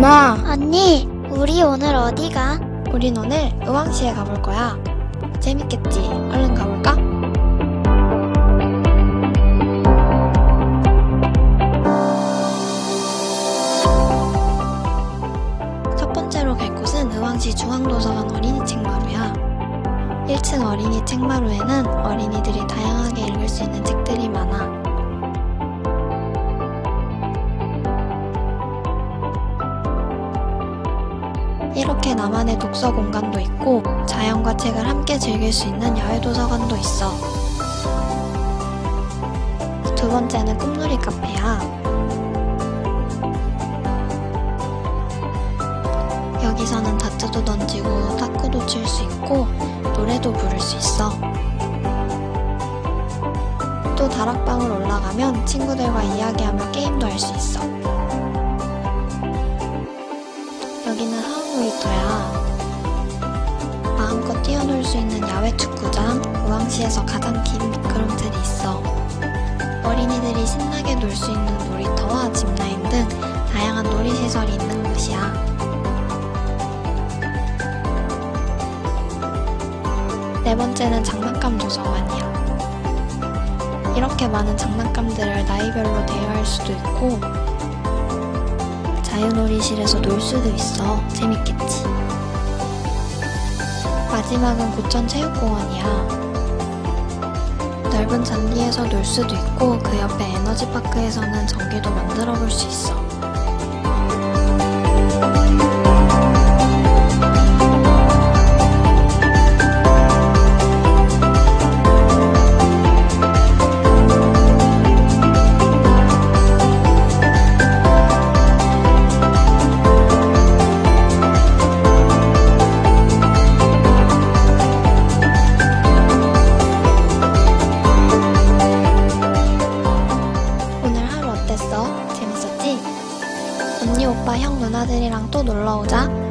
누나, 언니, 우리 오늘 어디 가? 우린 오늘 의왕시에 가볼 거야. 재밌겠지? 얼른 가볼까? 첫 번째로 갈 곳은 의왕시 중앙도서관 어린이 책마루야. 1층 어린이 책마루에는 어린이들이 다양하게 읽을 수 있는 책들이 많아. 이렇게 나만의 독서 공간도 있고 자연과 책을 함께 즐길 수 있는 야외 도서관도 있어. 두 번째는 꿈놀이 카페야. 여기서는 다트도 던지고 탁구도 칠 수 있고 노래도 부를 수 있어. 또 다락방을 올라가면 친구들과 이야기하며 게임 수 있는 야외 축구장, 의왕시에서 가장 긴 미끄럼틀이 있어. 어린이들이 신나게 놀 수 있는 놀이터와 짚라인 등 다양한 놀이시설이 있는 곳이야. 네 번째는 장난감 도서관이야. 이렇게 많은 장난감들을 나이별로 대여할 수도 있고, 자유놀이실에서 놀 수도 있어. 재밌겠지. 마지막은 고천체육공원이야. 넓은 잔디에서 놀 수도 있고 그 옆에 에너지파크에서는 전기도 만들어 볼 수 있어. 언니, 오빠, 형, 누나들이랑 또 놀러 오자.